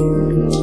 Música